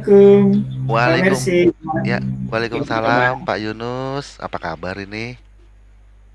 Assalamualaikum, Pak Waalaikum Mercy. ya? Waalaikumsalam Pak Yunus. Apa kabar ini?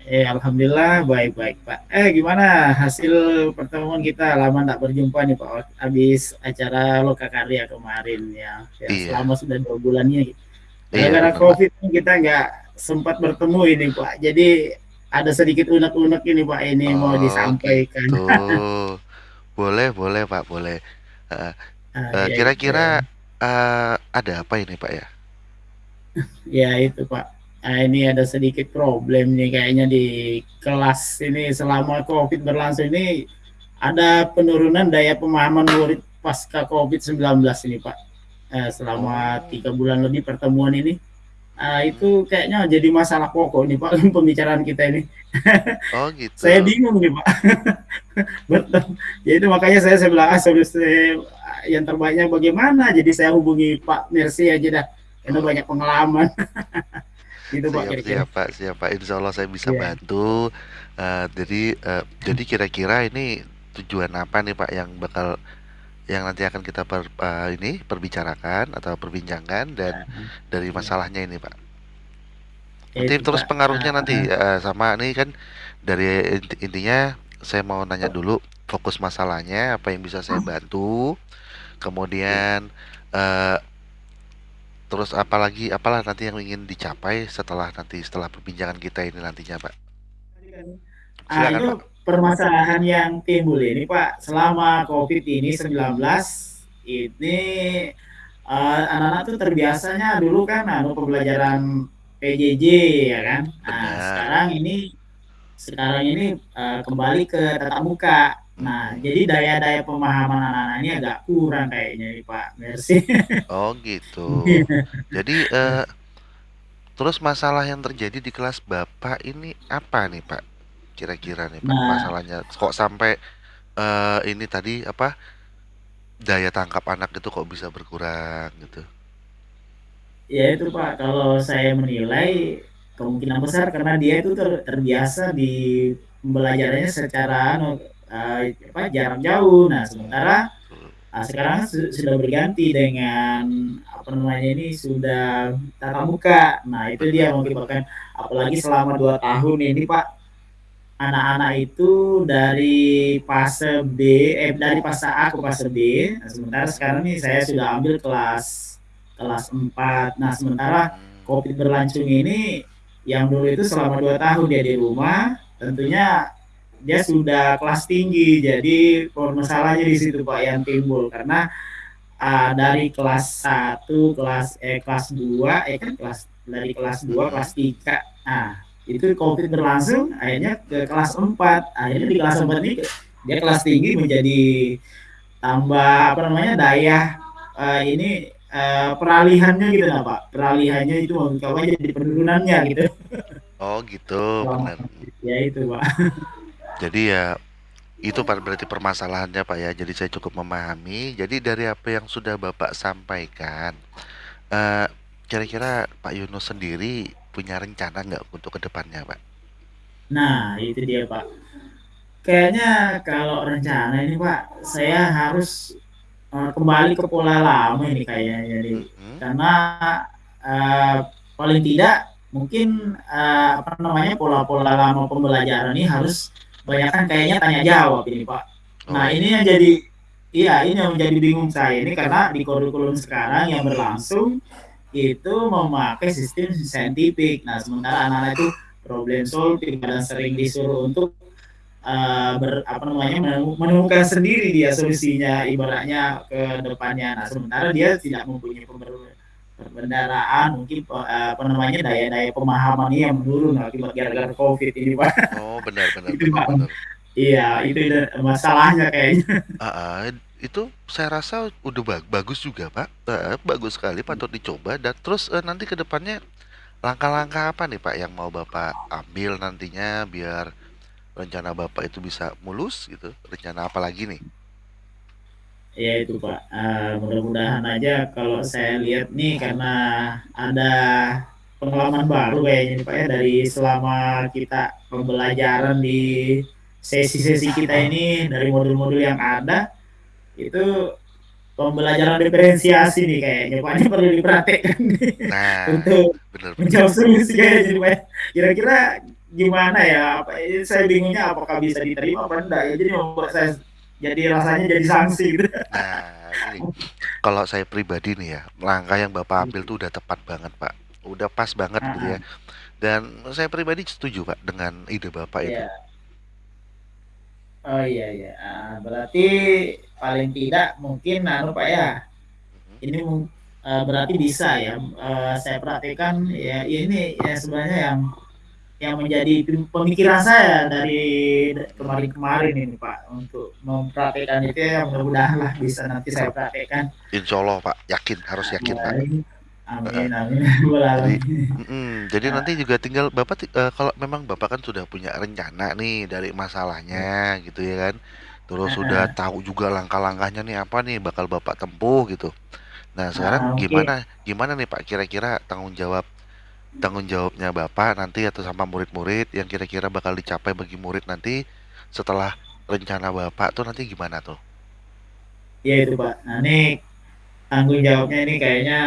Eh, Alhamdulillah baik-baik, Pak. Eh, gimana hasil pertemuan kita? Lama nggak berjumpa nih, Pak. Habis acara Lokakarya kemarin ya, ya Iya, selama sudah dua bulannya. iya Pak. COVID kita nggak sempat bertemu ini, Pak. Jadi ada sedikit unek-unek ini, Pak. Ini mau Oh disampaikan. gitu. Boleh, boleh Pak, boleh. Ah, itu. kira-kira eh, ada apa ini Pak ya? Ya itu Pak. Nah, ini ada sedikit problem nih kayaknya di kelas ini selama COVID berlangsung ini ada penurunan daya pemahaman murid pasca COVID-19 ini Pak. Eh, selama Oh, tiga bulan lebih pertemuan ini. Ah, itu kayaknya jadi masalah pokok nih Pak pembicaraan kita ini. Oh Saya gitu. bingung nih Pak. Betul. Jadi makanya saya saya bilang ah, solusi yang terbaiknya bagaimana. Jadi saya hubungi Pak Mercy aja dah. Karena Oh, banyak pengalaman gitu Pak siap, kira-kira. siap Pak, siap Pak. Insya Allah saya bisa Iya. bantu. Eh, jadi, eh, jadi kira-kira ini tujuan apa nih Pak yang bakal yang nanti akan kita per, eh, ini perbicarakan atau perbincangkan dan dari Ya, masalahnya ini Pak. Nanti itu terus Pak. pengaruhnya nanti eh, sama nih kan dari inti- intinya saya mau nanya dulu fokus masalahnya apa yang bisa saya bantu, kemudian eh, terus apalagi apalah nanti yang ingin dicapai setelah nanti setelah perbincangan kita ini nantinya Pak. ah, Silakan itu Pak. permasalahan yang timbul ini Pak selama COVID ini 19 ini eh, anak-anak tuh terbiasanya dulu kan anu pembelajaran PJJ ya kan. Nah, sekarang ini sekarang ini eh, kembali ke tatap muka. Nah, jadi daya-daya pemahaman anak-anak ini agak kurang kayaknya nih Pak Mercy. Oh gitu. Jadi eh, terus masalah yang terjadi di kelas Bapak ini apa nih Pak? Kira-kira nih Pak Nah, masalahnya kok sampai eh, ini tadi apa daya tangkap anak itu kok bisa berkurang gitu. ya itu Pak, kalau saya menilai kemungkinan besar karena dia itu ter- terbiasa di pembelajarannya secara eh, apa, jarak jauh. Nah, sementara ah, sekarang su- sudah berganti dengan apa namanya ini sudah tatap muka. Nah, itu dia mengakibatkan apalagi selama dua tahun ini Pak anak-anak itu dari fase B, eh dari fase A ke fase B. Nah, sementara sekarang nih saya sudah ambil kelas kelas 4. Nah, sementara COVID berlangsung ini yang dulu itu selama dua tahun dia di rumah, tentunya dia sudah kelas tinggi. Jadi permasalahannya di situ Pak yang timbul karena uh, dari kelas satu kelas eh kelas 2 eh kan kelas dari kelas 2 mm-mm. kelas 3 nah itu COVID berlangsung akhirnya ke kelas 4 akhirnya di kelas 4 ini dia kelas tinggi menjadi tambah apa namanya daya uh, ini uh, peralihannya gitu nah Pak peralihannya itu apa jadi penurunannya gitu Oh gitu, benar. ya itu Pak Jadi ya itu ber- berarti permasalahannya Pak ya. Jadi saya cukup memahami. Jadi dari apa yang sudah Bapak sampaikan, eh, kira-kira Pak Yunus sendiri punya rencana nggak untuk ke depannya Pak? nah itu dia Pak kayaknya kalau rencana ini Pak saya harus uh, kembali ke pola lama ini kayaknya jadi Mm-mm. karena uh, paling tidak mungkin uh, apa namanya pola-pola lama pembelajaran ini harus banyak kan kayaknya tanya jawab ini Pak. Oh Nah ini yang jadi iya ini yang menjadi bingung saya ini karena di kurikulum sekarang yang berlangsung itu memakai sistem saintifik. Nah sementara anak-anak itu problem solving dan sering disuruh untuk uh, ber, apa namanya menemukan sendiri dia solusinya ibaratnya ke depannya. Nah, sementara dia tidak mempunyai perbendaraan mungkin uh, apa namanya daya-daya pemahamannya yang menurun akibat gara-gara COVID ini Pak. Oh benar benar itu benar Pak. benar. Iya, itu masalahnya kayaknya. Ah, ah, itu saya rasa udah ba- bagus juga Pak. Eh, bagus sekali patut dicoba. Dan terus eh, nanti ke depannya langkah-langkah apa nih Pak yang mau Bapak ambil nantinya biar rencana Bapak itu bisa mulus gitu? Rencana apa lagi nih? Ya itu Pak, uh, mudah-mudahan aja kalau saya lihat nih karena ada pengalaman baru kayaknya nih Pak ya dari selama kita pembelajaran di sesi-sesi kita ini dari modul-modul yang ada itu pembelajaran diferensiasi nih kayaknya Pak, ini perlu diperhatikan nih Nah, untuk bener bener. menjawab solusi kayaknya jadi Pak. Kira-kira gimana ya? Apa saya bingungnya apakah bisa diterima apa enggak ya? Jadi membuat saya jadi rasanya jadi sanksi gitu. Nah, kalau saya pribadi nih ya, langkah yang Bapak ambil tuh udah tepat banget, Pak. Udah pas banget gitu ya. Dan saya pribadi setuju, Pak, dengan ide Bapak itu. iya. Oh iya iya. Ah, berarti paling tidak mungkin anu Pak ya, Mhm. ini eee, berarti bisa ya, eee, saya perhatikan ya ini ya sebenarnya yang yang menjadi pem pemikiran saya dari kemarin-kemarin ini Pak, untuk memperhatikan itu ya mudah-mudahanlah bisa nanti saya praktekkan. Insya Allah, Pak, yakin, harus yakin, Pak. Amin, amin Jadi, mhm, jadi Heeh, nanti juga tinggal Bapak eh, kalau memang Bapak kan sudah punya rencana nih dari masalahnya gitu ya kan. Terus sudah heeh, tahu juga langkah-langkahnya nih apa nih bakal Bapak tempuh gitu. Nah, sekarang heeh, mungkin gimana gimana nih Pak? Kira-kira tanggung jawab tanggung jawabnya Bapak nanti atau sama murid-murid yang kira-kira bakal dicapai bagi murid nanti setelah rencana Bapak tuh nanti gimana tuh? ya itu Pak. Nah ini tanggung jawabnya ini kayaknya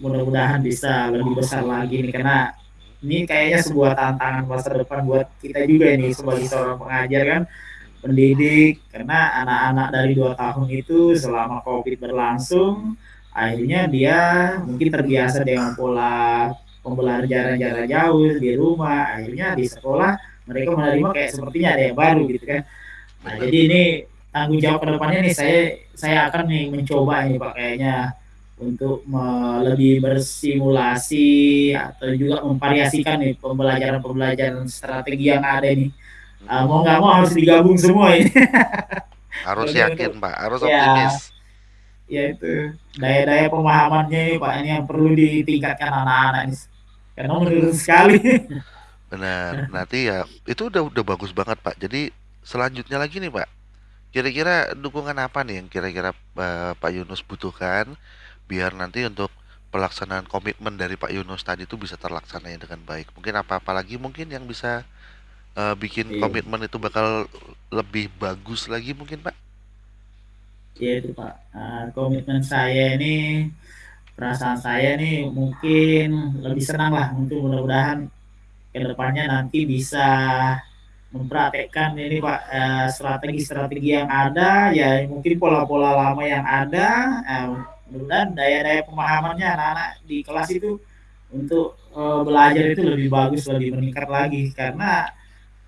mudah-mudahan bisa lebih besar lagi nih karena ini kayaknya sebuah tantangan masa depan buat kita juga ini sebagai seorang pengajar kan pendidik karena anak-anak dari dua tahun itu selama COVID berlangsung akhirnya dia mungkin terbiasa dengan pola pembelajaran jarak jauh di rumah akhirnya di sekolah mereka menerima kayak sepertinya ada yang baru gitu kan nah jadi ini tanggung jawab ke depannya nih saya saya akan nih mencoba ini pak kayaknya untuk lebih bersimulasi atau juga memvariasikan nih pembelajaran-pembelajaran strategi yang ada nih uh, mau nggak mau harus digabung semua ini. Harus yakin untuk Pak, harus ya optimis. ya itu daya-daya pemahamannya ini Pak ini yang perlu ditingkatkan anak-anak ini. Karena menurun sekali. Benar. Nanti ya itu udah udah bagus banget, Pak. Jadi selanjutnya lagi nih, Pak. Kira-kira dukungan apa nih yang kira-kira eh, Pak Yunus butuhkan biar nanti untuk pelaksanaan komitmen dari Pak Yunus tadi itu bisa terlaksana dengan baik. Mungkin apa-apa lagi mungkin yang bisa eh, bikin Iya, komitmen itu bakal lebih bagus lagi mungkin, Pak? ya itu Pak. Uh, komitmen saya ini perasaan saya nih mungkin lebih senang lah. Untuk mudah-mudahan ke depannya nanti bisa mempraktekkan ini Pak eh, strategi-strategi yang ada ya mungkin pola-pola lama yang ada. Eh, mudah-mudahan daya-daya pemahamannya anak-anak di kelas itu untuk eh, belajar itu lebih bagus lebih meningkat lagi. Karena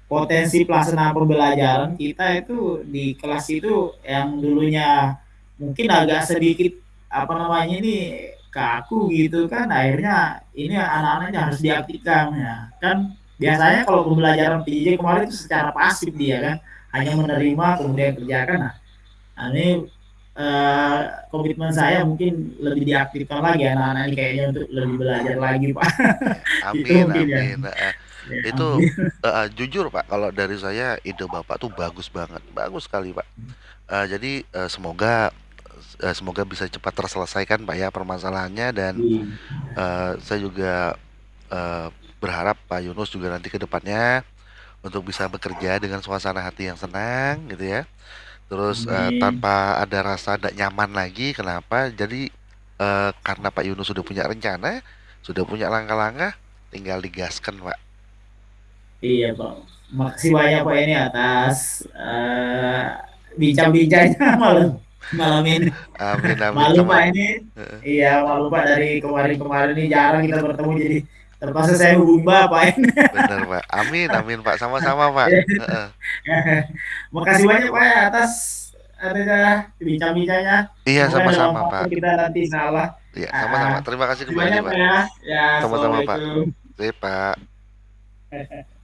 potensi pelaksanaan pembelajaran kita itu di kelas itu yang dulunya mungkin agak sedikit apa namanya ini kaku gitu kan akhirnya ini anak-anaknya harus diaktifkan ya kan biasanya kalau pembelajaran PJJ kemarin itu secara pasif dia kan hanya menerima kemudian kerjakan nah ini eh, komitmen saya mungkin lebih diaktifkan lagi anak-anak ini kayaknya untuk lebih belajar lagi pak Ya, itu amin, mungkin ya, amin. Eh, ya itu amin. eh, jujur, Pak, kalau dari saya ide Bapak tuh bagus banget. Bagus sekali, Pak. Eh, jadi eh, semoga eh, semoga bisa cepat terselesaikan Pak ya permasalahannya dan eh, saya juga eh, berharap Pak Yunus juga nanti ke depannya untuk bisa bekerja dengan suasana hati yang senang gitu ya. Terus Amin. tanpa ada rasa tidak nyaman lagi. Kenapa? Jadi eh, karena Pak Yunus sudah punya rencana, sudah punya langkah-langkah, tinggal digaskan Pak. Iya, Pak. Makasih banyak Pak ini atas eh, bincang-bincangnya malam malam ini. Amin amin Malu Pak ini. Iya, malu Pak dari kemarin-kemarin ini jarang kita bertemu jadi terpaksa saya hubungi Bapak ini. bener Pak. Amin amin Pak. Sama-sama Pak. Heeh. Makasih banyak Pak atas ada bincang-bincangnya. Iya sama-sama Pak. kita nanti salah. Iya Ah, sama-sama. Terima kasih kembali banyak Pak ya. Sama-sama Pak. Sip Pak.